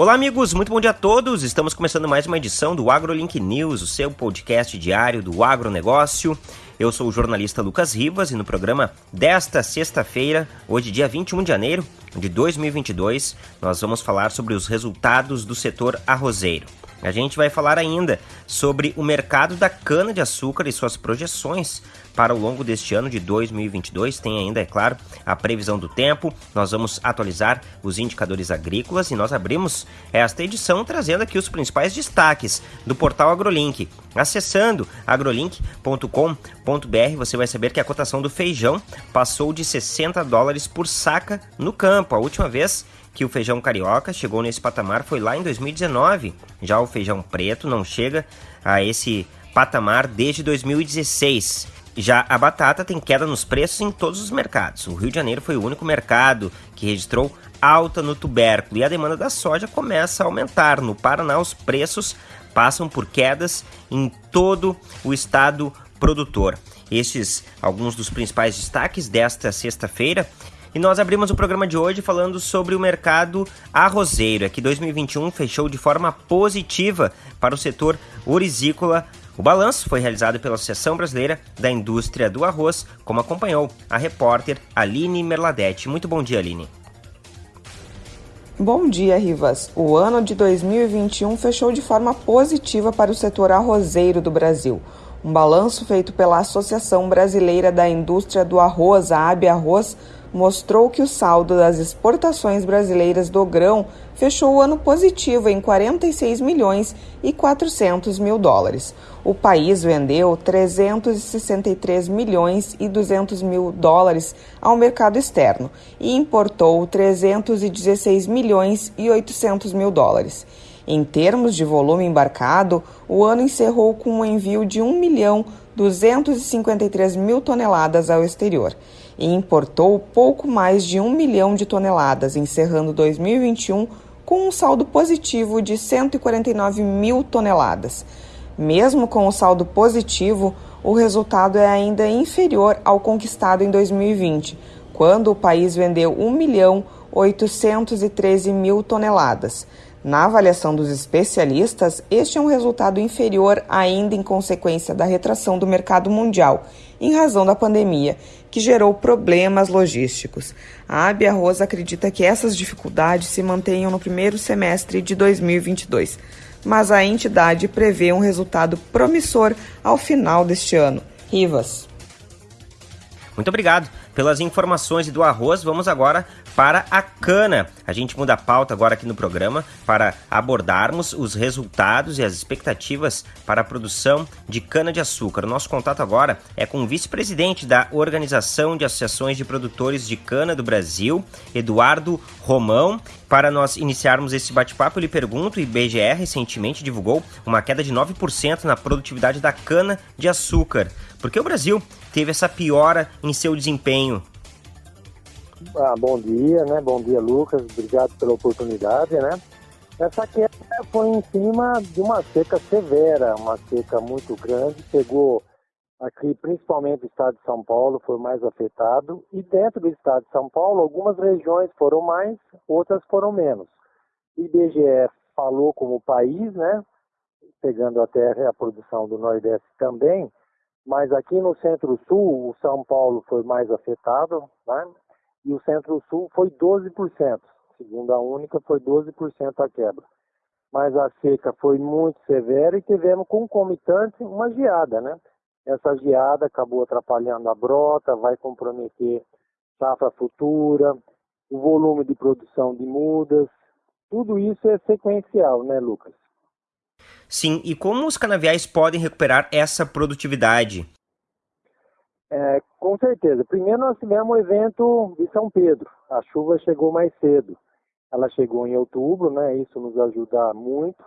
Olá, amigos, muito bom dia a todos. Estamos começando mais uma edição do AgroLink News, o seu podcast diário do agronegócio. Eu sou o jornalista Lucas Rivas e no programa desta sexta-feira, hoje, dia 21 de janeiro de 2022, nós vamos falar sobre os resultados do setor arrozeiro. A gente vai falar ainda sobre o mercado da cana-de-açúcar e suas projeções para o longo deste ano de 2022. Tem ainda, é claro, a previsão do tempo. Nós vamos atualizar os indicadores agrícolas e nós abrimos esta edição trazendo aqui os principais destaques do portal AgroLink. Acessando agrolink.com.br, você vai saber que a cotação do feijão passou de 60 dólares por saca no campo. A última vez que o feijão carioca chegou nesse patamar foi lá em 2019. Já o feijão preto não chega a esse patamar desde 2016. Já a batata tem queda nos preços em todos os mercados. O Rio de Janeiro foi o único mercado que registrou alta no tubérculo e a demanda da soja começa a aumentar. No Paraná, os preços passam por quedas em todo o estado produtor. Estes alguns dos principais destaques desta sexta-feira. E nós abrimos o programa de hoje falando sobre o mercado arrozeiro. É que 2021 fechou de forma positiva para o setor orizícola o balanço foi realizado pela Associação Brasileira da Indústria do Arroz, como acompanhou a repórter Aline Merladete. Muito bom dia, Aline. Bom dia, Rivas. O ano de 2021 fechou de forma positiva para o setor arrozeiro do Brasil. Um balanço feito pela Associação Brasileira da Indústria do Arroz, a AB Arroz, mostrou que o saldo das exportações brasileiras do grão fechou o ano positivo em 46 milhões e 400 mil dólares. O país vendeu 363 milhões e 200 mil dólares ao mercado externo e importou 316 milhões e 800 mil dólares. Em termos de volume embarcado, o ano encerrou com um envio de 1 milhão 253 mil toneladas ao exterior e importou pouco mais de 1 milhão de toneladas, encerrando 2021 com um saldo positivo de 149 mil toneladas. Mesmo com o saldo positivo, o resultado é ainda inferior ao conquistado em 2020, quando o país vendeu 1 milhão 813 mil toneladas. Na avaliação dos especialistas, este é um resultado inferior ainda em consequência da retração do mercado mundial, em razão da pandemia, que gerou problemas logísticos. A AB Arroz acredita que essas dificuldades se mantenham no primeiro semestre de 2022, mas a entidade prevê um resultado promissor ao final deste ano. Rivas. Muito obrigado pelas informações do arroz. Vamos agora para a cana. A gente muda a pauta agora aqui no programa para abordarmos os resultados e as expectativas para a produção de cana-de-açúcar. Nosso contato agora é com o vice-presidente da Organização de Associações de Produtores de Cana do Brasil, Eduardo Romão. Para nós iniciarmos esse bate-papo, eu lhe pergunto: o IBGE recentemente divulgou uma queda de 9% na produtividade da cana-de-açúcar. Por que o Brasil teve essa piora em seu desempenho ah, bom dia, né? Bom dia, Lucas. Obrigado pela oportunidade, né? Essa queda foi em cima de uma seca severa, uma seca muito grande. Pegou aqui, principalmente o estado de São Paulo, foi mais afetado. E dentro do estado de São Paulo, algumas regiões foram mais, outras foram menos. O IBGE falou como país, né? Pegando até a produção do Nordeste também. Mas aqui no Centro-Sul, o São Paulo foi mais afetado, né? E o Centro-Sul foi 12%. Segundo a única, foi 12% a quebra. Mas a seca foi muito severa e tivemos concomitante uma geada, né? Essa geada acabou atrapalhando a brota, vai comprometer safra futura, o volume de produção de mudas. Tudo isso é sequencial, né, Lucas? Sim, e como os canaviais podem recuperar essa produtividade? É, com certeza. Primeiro nós tivemos o evento de São Pedro. A chuva chegou mais cedo. Ela chegou em outubro, né? Isso nos ajuda muito.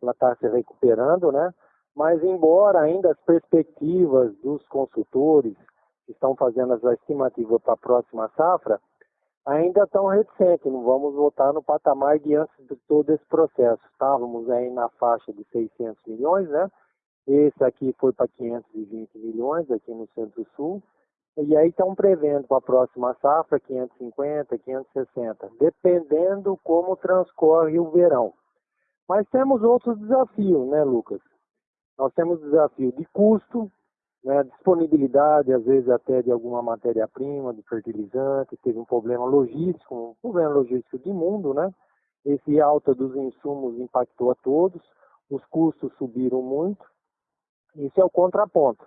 Ela está se recuperando, né? Mas embora ainda as perspectivas dos consultores que estão fazendo as estimativas para a próxima safra ainda estão reticentes. Não vamos voltar no patamar de antes de todo esse processo. Estávamos aí na faixa de 600 milhões, né? Esse aqui foi para 520 milhões aqui no Centro-Sul. E aí estão prevendo para a próxima safra 550, 560, dependendo como transcorre o verão. Mas temos outros desafios, né, Lucas? Nós temos desafio de custo, né, disponibilidade, às vezes até de alguma matéria-prima, de fertilizante, teve um problema logístico, um problema logístico de mundo, né? Esse alta dos insumos impactou a todos, os custos subiram muito, isso é o contraponto.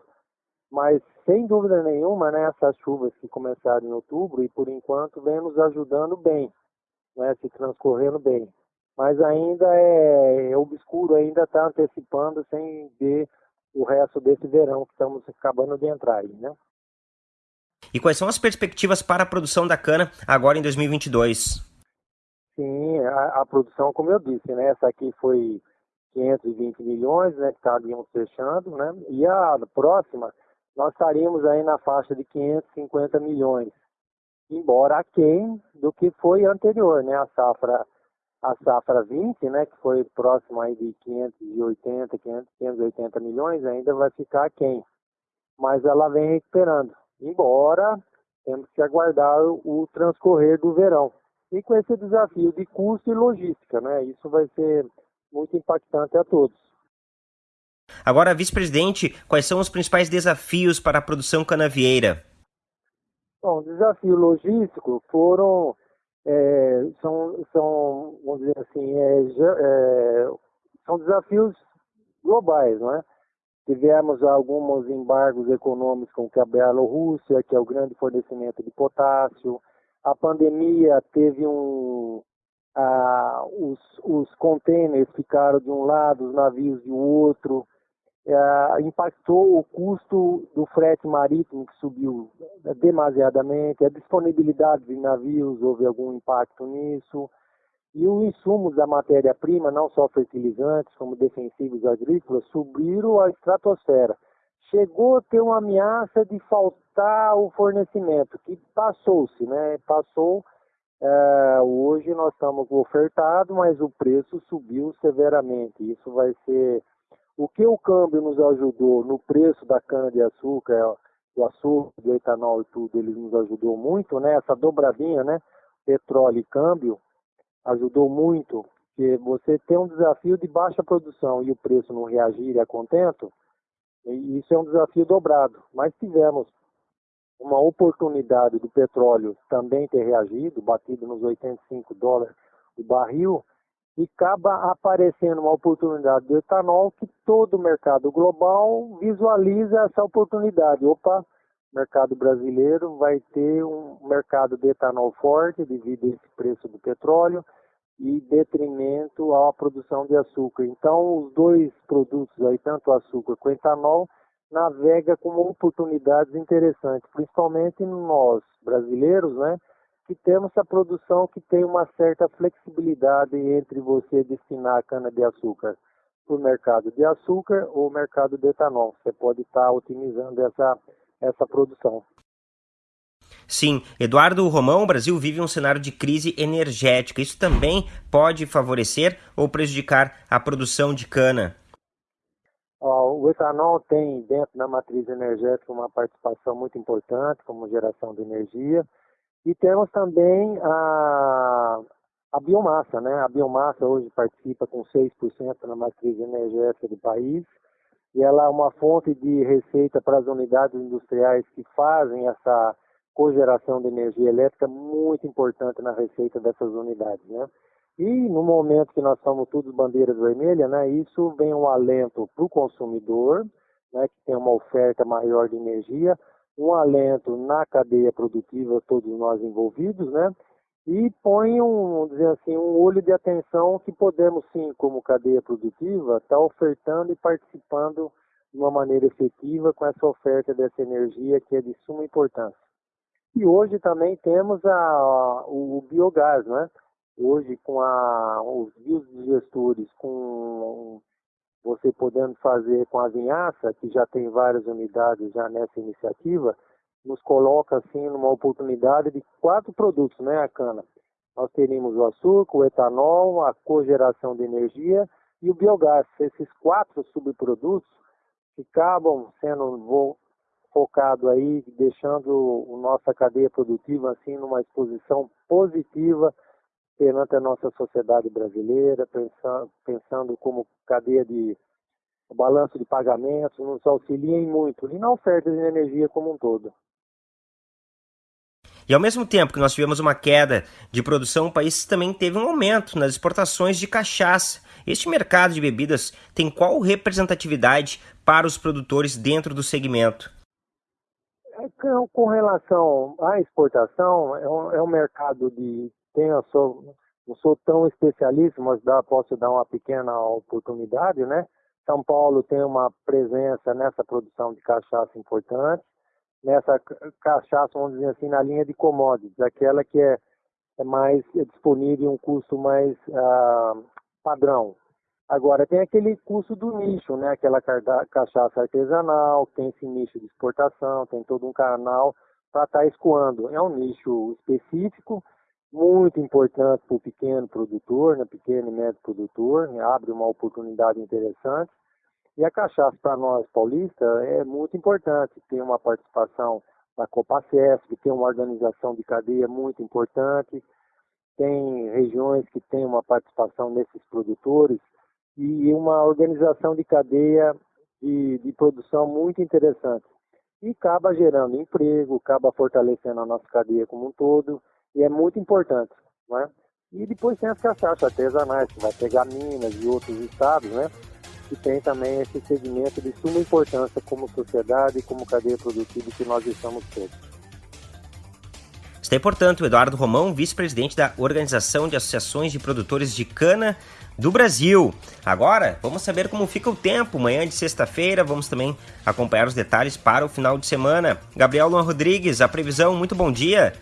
Mas, sem dúvida nenhuma, né, essas chuvas que começaram em outubro e, por enquanto, vem nos ajudando bem, né, se transcorrendo bem. Mas ainda é, é obscuro, ainda está antecipando sem ver o resto desse verão que estamos acabando de entrar aí, né? E quais são as perspectivas para a produção da cana agora em 2022? Sim, a, a produção, como eu disse, né? Essa aqui foi 520 milhões, né? Que estaríamos fechando, né? E a próxima, nós estaríamos aí na faixa de 550 milhões, embora aquém do que foi anterior, né? A safra a safra 20, né, que foi próximo aí de 580, 580 milhões, ainda vai ficar quem? Mas ela vem recuperando. Embora temos que aguardar o transcorrer do verão. E com esse desafio de custo e logística, né? Isso vai ser muito impactante a todos. Agora, vice-presidente, quais são os principais desafios para a produção canavieira? Bom, desafio logístico foram é, são, são, vamos dizer assim, é, é, são desafios globais, não é? Tivemos alguns embargos econômicos com a Bielorrússia, que é o grande fornecimento de potássio. A pandemia teve um... Ah, os, os containers ficaram de um lado, os navios de outro é, impactou o custo do frete marítimo, que subiu demasiadamente, a disponibilidade de navios, houve algum impacto nisso, e os insumos da matéria-prima, não só fertilizantes, como defensivos agrícolas, subiram a estratosfera. Chegou a ter uma ameaça de faltar o fornecimento, que passou-se, né? Passou. É, hoje nós estamos ofertados, mas o preço subiu severamente. Isso vai ser o que o câmbio nos ajudou no preço da cana-de-açúcar, do açúcar, do etanol e tudo, ele nos ajudou muito, né? Essa dobradinha, né? Petróleo e câmbio, ajudou muito, porque você tem um desafio de baixa produção e o preço não reagir a contento, isso é um desafio dobrado. Mas tivemos uma oportunidade do petróleo também ter reagido, batido nos 85 dólares o barril, e acaba aparecendo uma oportunidade do etanol que todo o mercado global visualiza essa oportunidade. Opa, mercado brasileiro vai ter um mercado de etanol forte devido a esse preço do petróleo e detrimento à produção de açúcar. Então, os dois produtos aí, tanto açúcar quanto o etanol, navega com oportunidades interessantes, principalmente nós brasileiros, né? que temos a produção que tem uma certa flexibilidade entre você destinar a cana-de-açúcar para o mercado de açúcar ou mercado de etanol. Você pode estar otimizando essa, essa produção. Sim, Eduardo Romão, o Brasil vive um cenário de crise energética. Isso também pode favorecer ou prejudicar a produção de cana? Etanol tem dentro da matriz energética uma participação muito importante como geração de energia. E temos também a, a biomassa, né? A biomassa hoje participa com 6% na matriz energética do país e ela é uma fonte de receita para as unidades industriais que fazem essa cogeração de energia elétrica muito importante na receita dessas unidades, né? E no momento que nós somos todos bandeiras vermelhas, né, isso vem um alento para o consumidor, né, que tem uma oferta maior de energia, um alento na cadeia produtiva, todos nós envolvidos, né? E põe um, dizer assim, um olho de atenção que podemos sim, como cadeia produtiva, estar tá ofertando e participando de uma maneira efetiva com essa oferta dessa energia que é de suma importância. E hoje também temos a, o, o biogás, né? Hoje com a, os biodigestores, com você podendo fazer com a vinhaça, que já tem várias unidades já nessa iniciativa, nos coloca assim numa oportunidade de quatro produtos, né, a cana. Nós teríamos o açúcar, o etanol, a cogeração de energia e o biogás. Esses quatro subprodutos que acabam sendo focado aí, deixando a nossa cadeia produtiva assim numa exposição positiva perante a nossa sociedade brasileira, pensando, pensando como cadeia de balanço de pagamentos, nos auxiliem muito e na oferta de energia como um todo. E ao mesmo tempo que nós tivemos uma queda de produção, o país também teve um aumento nas exportações de cachaça. Este mercado de bebidas tem qual representatividade para os produtores dentro do segmento? É, com relação à exportação, é um, é um mercado de. A sua, não sou tão especialista, mas dá, posso dar uma pequena oportunidade, né? São Paulo tem uma presença nessa produção de cachaça importante nessa cachaça, vamos dizer assim, na linha de commodities, aquela que é, é mais é disponível um custo mais ah, padrão. Agora, tem aquele custo do nicho, né? aquela cachaça artesanal, tem esse nicho de exportação, tem todo um canal para estar tá escoando. É um nicho específico, muito importante para o pequeno produtor, né? pequeno e médio produtor, né? abre uma oportunidade interessante. E a cachaça para nós paulistas é muito importante, tem uma participação da Copacesp, tem uma organização de cadeia muito importante, tem regiões que têm uma participação nesses produtores e uma organização de cadeia de, de produção muito interessante. E acaba gerando emprego, acaba fortalecendo a nossa cadeia como um todo, e é muito importante. Né? E depois tem as cachaças artesanais, que vai pegar Minas e outros estados, né? que tem também esse segmento de suma importância como sociedade e como cadeia produtiva que nós estamos todos. Está portanto o Eduardo Romão, vice-presidente da Organização de Associações de Produtores de Cana do Brasil. Agora, vamos saber como fica o tempo. Manhã de sexta-feira, vamos também acompanhar os detalhes para o final de semana. Gabriel Luan Rodrigues, a previsão, muito bom dia.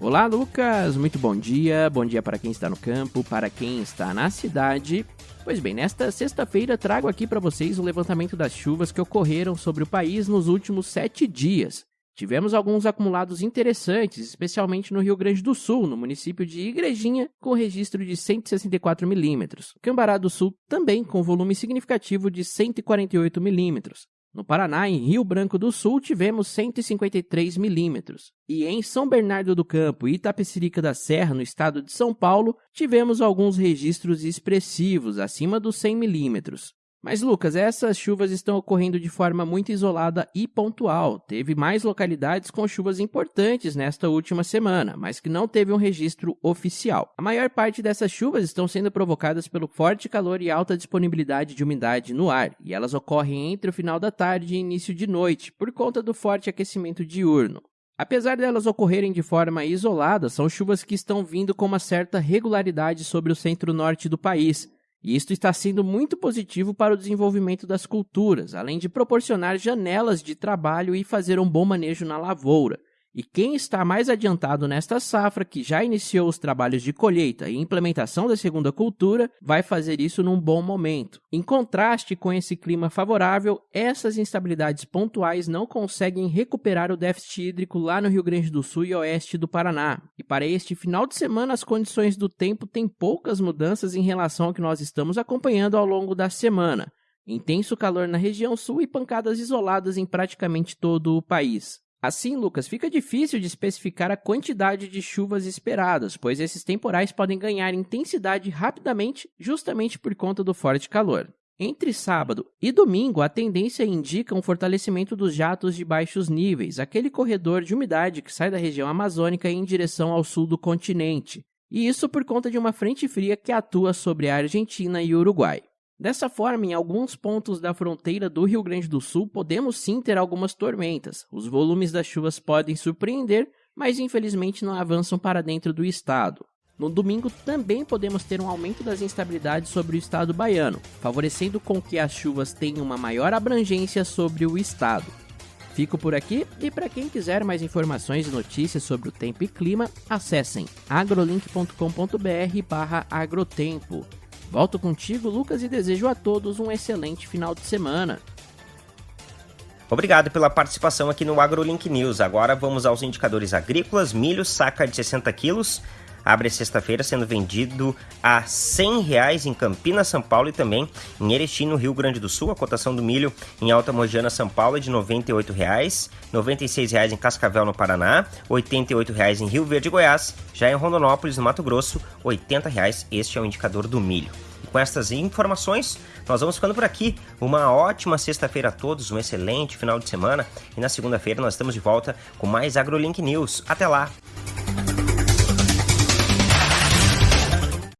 Olá, Lucas, muito bom dia. Bom dia para quem está no campo, para quem está na cidade Pois bem, nesta sexta-feira trago aqui para vocês o levantamento das chuvas que ocorreram sobre o país nos últimos sete dias. Tivemos alguns acumulados interessantes, especialmente no Rio Grande do Sul, no município de Igrejinha, com registro de 164 milímetros. Cambará do Sul também com volume significativo de 148 milímetros. No Paraná, em Rio Branco do Sul, tivemos 153 milímetros. E em São Bernardo do Campo e Itapecerica da Serra, no estado de São Paulo, tivemos alguns registros expressivos, acima dos 100 milímetros. Mas, Lucas, essas chuvas estão ocorrendo de forma muito isolada e pontual. Teve mais localidades com chuvas importantes nesta última semana, mas que não teve um registro oficial. A maior parte dessas chuvas estão sendo provocadas pelo forte calor e alta disponibilidade de umidade no ar, e elas ocorrem entre o final da tarde e início de noite, por conta do forte aquecimento diurno. Apesar delas ocorrerem de forma isolada, são chuvas que estão vindo com uma certa regularidade sobre o centro-norte do país, e isto está sendo muito positivo para o desenvolvimento das culturas, além de proporcionar janelas de trabalho e fazer um bom manejo na lavoura. E quem está mais adiantado nesta safra, que já iniciou os trabalhos de colheita e implementação da segunda cultura, vai fazer isso num bom momento. Em contraste com esse clima favorável, essas instabilidades pontuais não conseguem recuperar o déficit hídrico lá no Rio Grande do Sul e oeste do Paraná. E para este final de semana, as condições do tempo têm poucas mudanças em relação ao que nós estamos acompanhando ao longo da semana. Intenso calor na região sul e pancadas isoladas em praticamente todo o país. Assim, Lucas, fica difícil de especificar a quantidade de chuvas esperadas, pois esses temporais podem ganhar intensidade rapidamente, justamente por conta do forte calor. Entre sábado e domingo, a tendência indica um fortalecimento dos jatos de baixos níveis, aquele corredor de umidade que sai da região amazônica em direção ao sul do continente. E isso por conta de uma frente fria que atua sobre a Argentina e Uruguai. Dessa forma, em alguns pontos da fronteira do Rio Grande do Sul, podemos sim ter algumas tormentas. Os volumes das chuvas podem surpreender, mas infelizmente não avançam para dentro do estado. No domingo também podemos ter um aumento das instabilidades sobre o estado baiano, favorecendo com que as chuvas tenham uma maior abrangência sobre o estado. Fico por aqui e para quem quiser mais informações e notícias sobre o tempo e clima, acessem agrolink.com.br/agrotempo. Volto contigo, Lucas, e desejo a todos um excelente final de semana. Obrigado pela participação aqui no AgroLink News. Agora vamos aos indicadores agrícolas. Milho, saca de 60 quilos, abre sexta-feira sendo vendido a 100 reais em Campinas, São Paulo e também em Erechim, no Rio Grande do Sul. A cotação do milho em Alta Mojana, São Paulo é de 98 reais, 96 reais em Cascavel, no Paraná, 88 reais em Rio Verde, Goiás. Já em Rondonópolis, no Mato Grosso, 80 reais. Este é o indicador do milho. E com estas informações, nós vamos ficando por aqui. Uma ótima sexta-feira a todos, um excelente final de semana. E na segunda-feira nós estamos de volta com mais AgroLink News. Até lá!